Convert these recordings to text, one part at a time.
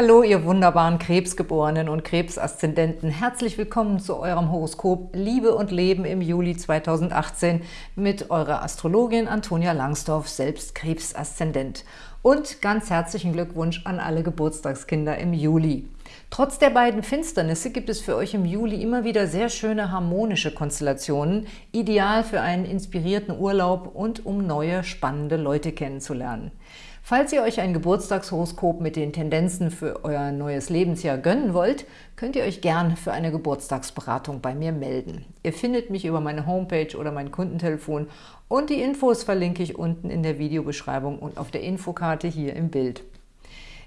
Hallo, ihr wunderbaren Krebsgeborenen und Krebsaszendenten. Herzlich willkommen zu eurem Horoskop Liebe und Leben im Juli 2018 mit eurer Astrologin Antonia Langsdorf, selbst Krebsaszendent. Und ganz herzlichen Glückwunsch an alle Geburtstagskinder im Juli. Trotz der beiden Finsternisse gibt es für euch im Juli immer wieder sehr schöne harmonische Konstellationen, ideal für einen inspirierten Urlaub und um neue, spannende Leute kennenzulernen. Falls ihr euch ein Geburtstagshoroskop mit den Tendenzen für euer neues Lebensjahr gönnen wollt, könnt ihr euch gern für eine Geburtstagsberatung bei mir melden. Ihr findet mich über meine Homepage oder mein Kundentelefon und die Infos verlinke ich unten in der Videobeschreibung und auf der Infokarte hier im Bild.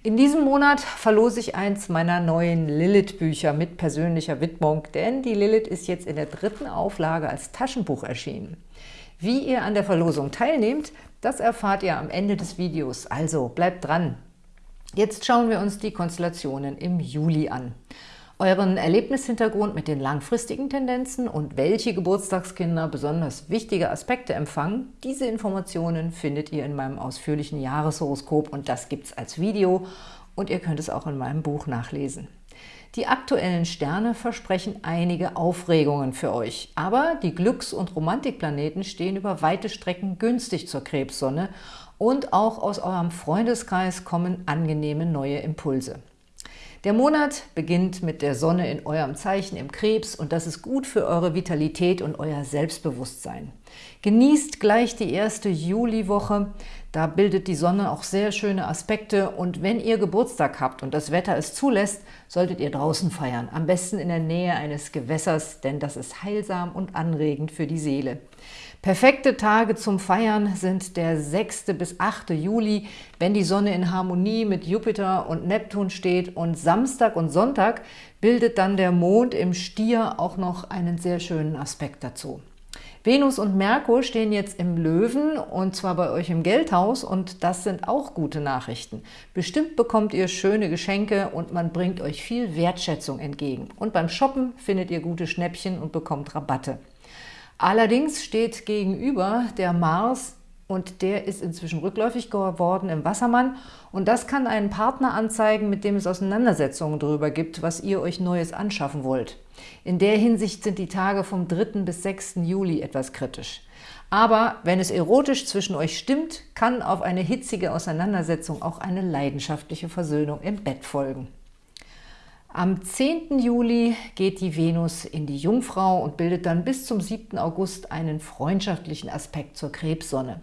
In diesem Monat verlose ich eins meiner neuen Lilith-Bücher mit persönlicher Widmung, denn die Lilith ist jetzt in der dritten Auflage als Taschenbuch erschienen. Wie ihr an der Verlosung teilnehmt, das erfahrt ihr am Ende des Videos, also bleibt dran. Jetzt schauen wir uns die Konstellationen im Juli an. Euren Erlebnishintergrund mit den langfristigen Tendenzen und welche Geburtstagskinder besonders wichtige Aspekte empfangen, diese Informationen findet ihr in meinem ausführlichen Jahreshoroskop und das gibt es als Video und ihr könnt es auch in meinem Buch nachlesen. Die aktuellen Sterne versprechen einige Aufregungen für euch, aber die Glücks- und Romantikplaneten stehen über weite Strecken günstig zur Krebssonne und auch aus eurem Freundeskreis kommen angenehme neue Impulse. Der Monat beginnt mit der Sonne in eurem Zeichen im Krebs und das ist gut für eure Vitalität und euer Selbstbewusstsein. Genießt gleich die erste Juliwoche, da bildet die Sonne auch sehr schöne Aspekte und wenn ihr Geburtstag habt und das Wetter es zulässt, solltet ihr draußen feiern, am besten in der Nähe eines Gewässers, denn das ist heilsam und anregend für die Seele. Perfekte Tage zum Feiern sind der 6. bis 8. Juli, wenn die Sonne in Harmonie mit Jupiter und Neptun steht und Samstag und Sonntag bildet dann der Mond im Stier auch noch einen sehr schönen Aspekt dazu. Venus und Merkur stehen jetzt im Löwen und zwar bei euch im Geldhaus und das sind auch gute Nachrichten. Bestimmt bekommt ihr schöne Geschenke und man bringt euch viel Wertschätzung entgegen. Und beim Shoppen findet ihr gute Schnäppchen und bekommt Rabatte. Allerdings steht gegenüber der Mars und der ist inzwischen rückläufig geworden im Wassermann und das kann einen Partner anzeigen, mit dem es Auseinandersetzungen darüber gibt, was ihr euch Neues anschaffen wollt. In der Hinsicht sind die Tage vom 3. bis 6. Juli etwas kritisch. Aber wenn es erotisch zwischen euch stimmt, kann auf eine hitzige Auseinandersetzung auch eine leidenschaftliche Versöhnung im Bett folgen. Am 10. Juli geht die Venus in die Jungfrau und bildet dann bis zum 7. August einen freundschaftlichen Aspekt zur Krebssonne.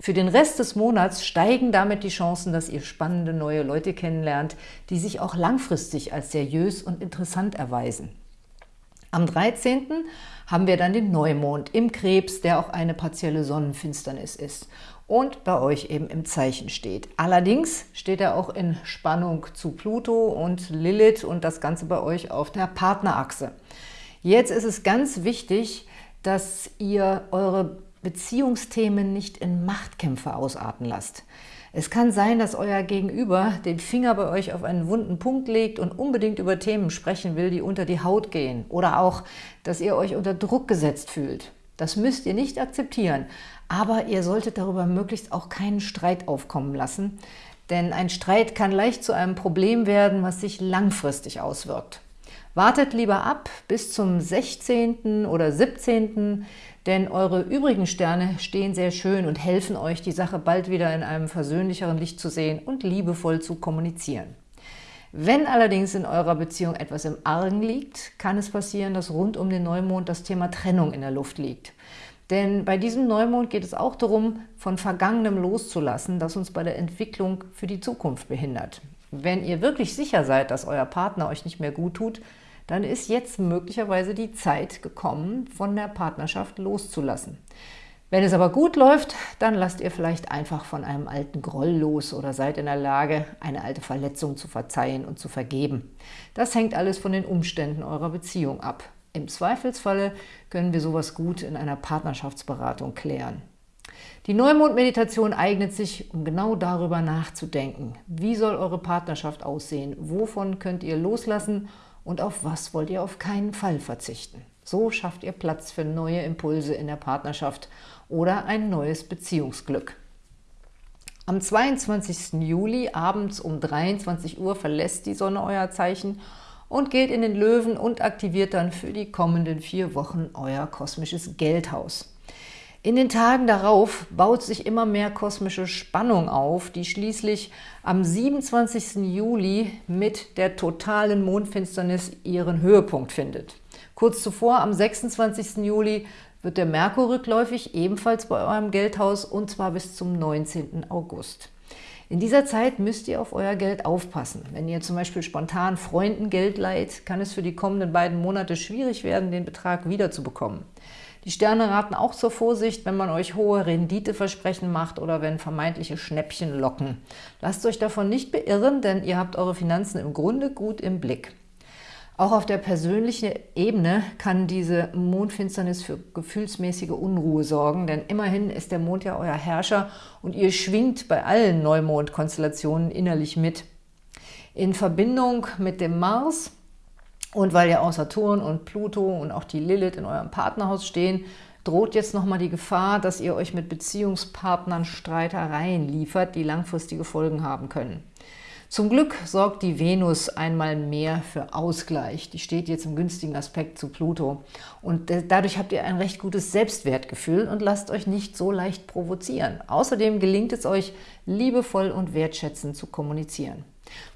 Für den Rest des Monats steigen damit die Chancen, dass ihr spannende neue Leute kennenlernt, die sich auch langfristig als seriös und interessant erweisen. Am 13. haben wir dann den Neumond im Krebs, der auch eine partielle Sonnenfinsternis ist und bei euch eben im Zeichen steht. Allerdings steht er auch in Spannung zu Pluto und Lilith und das Ganze bei euch auf der Partnerachse. Jetzt ist es ganz wichtig, dass ihr eure Beziehungsthemen nicht in Machtkämpfe ausarten lasst. Es kann sein, dass euer Gegenüber den Finger bei euch auf einen wunden Punkt legt und unbedingt über Themen sprechen will, die unter die Haut gehen. Oder auch, dass ihr euch unter Druck gesetzt fühlt. Das müsst ihr nicht akzeptieren, aber ihr solltet darüber möglichst auch keinen Streit aufkommen lassen, denn ein Streit kann leicht zu einem Problem werden, was sich langfristig auswirkt. Wartet lieber ab bis zum 16. oder 17., denn eure übrigen Sterne stehen sehr schön und helfen euch, die Sache bald wieder in einem versöhnlicheren Licht zu sehen und liebevoll zu kommunizieren. Wenn allerdings in eurer Beziehung etwas im Argen liegt, kann es passieren, dass rund um den Neumond das Thema Trennung in der Luft liegt. Denn bei diesem Neumond geht es auch darum, von Vergangenem loszulassen, das uns bei der Entwicklung für die Zukunft behindert. Wenn ihr wirklich sicher seid, dass euer Partner euch nicht mehr gut tut, dann ist jetzt möglicherweise die Zeit gekommen, von der Partnerschaft loszulassen. Wenn es aber gut läuft, dann lasst ihr vielleicht einfach von einem alten Groll los oder seid in der Lage, eine alte Verletzung zu verzeihen und zu vergeben. Das hängt alles von den Umständen eurer Beziehung ab. Im Zweifelsfalle können wir sowas gut in einer Partnerschaftsberatung klären. Die Neumond-Meditation eignet sich, um genau darüber nachzudenken. Wie soll eure Partnerschaft aussehen? Wovon könnt ihr loslassen? Und auf was wollt ihr auf keinen Fall verzichten? So schafft ihr Platz für neue Impulse in der Partnerschaft oder ein neues Beziehungsglück. Am 22. Juli abends um 23 Uhr verlässt die Sonne euer Zeichen und geht in den Löwen und aktiviert dann für die kommenden vier Wochen euer kosmisches Geldhaus. In den Tagen darauf baut sich immer mehr kosmische Spannung auf, die schließlich am 27. Juli mit der totalen Mondfinsternis ihren Höhepunkt findet. Kurz zuvor, am 26. Juli, wird der Merkur rückläufig, ebenfalls bei eurem Geldhaus, und zwar bis zum 19. August. In dieser Zeit müsst ihr auf euer Geld aufpassen. Wenn ihr zum Beispiel spontan Freunden Geld leiht, kann es für die kommenden beiden Monate schwierig werden, den Betrag wiederzubekommen. Die Sterne raten auch zur Vorsicht, wenn man euch hohe Renditeversprechen macht oder wenn vermeintliche Schnäppchen locken. Lasst euch davon nicht beirren, denn ihr habt eure Finanzen im Grunde gut im Blick. Auch auf der persönlichen Ebene kann diese Mondfinsternis für gefühlsmäßige Unruhe sorgen, denn immerhin ist der Mond ja euer Herrscher und ihr schwingt bei allen Neumondkonstellationen innerlich mit. In Verbindung mit dem Mars und weil ja auch Saturn und Pluto und auch die Lilith in eurem Partnerhaus stehen, droht jetzt nochmal die Gefahr, dass ihr euch mit Beziehungspartnern Streitereien liefert, die langfristige Folgen haben können. Zum Glück sorgt die Venus einmal mehr für Ausgleich. Die steht jetzt im günstigen Aspekt zu Pluto. Und dadurch habt ihr ein recht gutes Selbstwertgefühl und lasst euch nicht so leicht provozieren. Außerdem gelingt es euch, liebevoll und wertschätzend zu kommunizieren.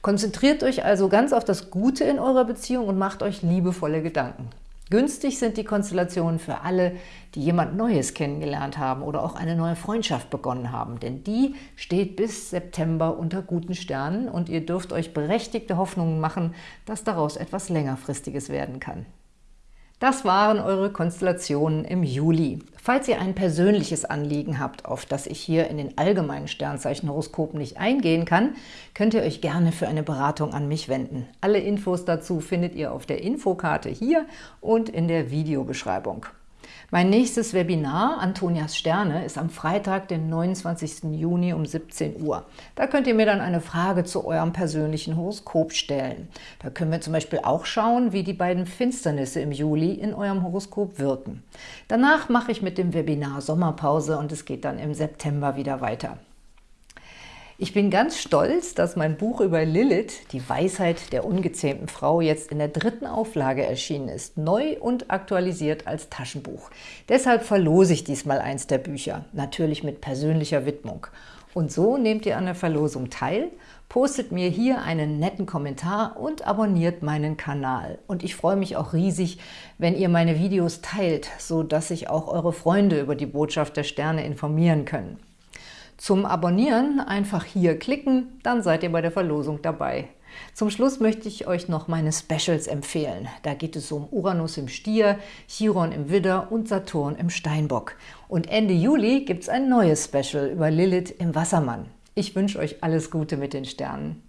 Konzentriert euch also ganz auf das Gute in eurer Beziehung und macht euch liebevolle Gedanken. Günstig sind die Konstellationen für alle, die jemand Neues kennengelernt haben oder auch eine neue Freundschaft begonnen haben, denn die steht bis September unter guten Sternen und ihr dürft euch berechtigte Hoffnungen machen, dass daraus etwas längerfristiges werden kann. Das waren eure Konstellationen im Juli. Falls ihr ein persönliches Anliegen habt, auf das ich hier in den allgemeinen Sternzeichenhoroskopen nicht eingehen kann, könnt ihr euch gerne für eine Beratung an mich wenden. Alle Infos dazu findet ihr auf der Infokarte hier und in der Videobeschreibung. Mein nächstes Webinar, Antonias Sterne, ist am Freitag, den 29. Juni um 17 Uhr. Da könnt ihr mir dann eine Frage zu eurem persönlichen Horoskop stellen. Da können wir zum Beispiel auch schauen, wie die beiden Finsternisse im Juli in eurem Horoskop wirken. Danach mache ich mit dem Webinar Sommerpause und es geht dann im September wieder weiter. Ich bin ganz stolz, dass mein Buch über Lilith, die Weisheit der ungezähmten Frau, jetzt in der dritten Auflage erschienen ist, neu und aktualisiert als Taschenbuch. Deshalb verlose ich diesmal eins der Bücher, natürlich mit persönlicher Widmung. Und so nehmt ihr an der Verlosung teil, postet mir hier einen netten Kommentar und abonniert meinen Kanal. Und ich freue mich auch riesig, wenn ihr meine Videos teilt, so dass sich auch eure Freunde über die Botschaft der Sterne informieren können. Zum Abonnieren einfach hier klicken, dann seid ihr bei der Verlosung dabei. Zum Schluss möchte ich euch noch meine Specials empfehlen. Da geht es um Uranus im Stier, Chiron im Widder und Saturn im Steinbock. Und Ende Juli gibt es ein neues Special über Lilith im Wassermann. Ich wünsche euch alles Gute mit den Sternen.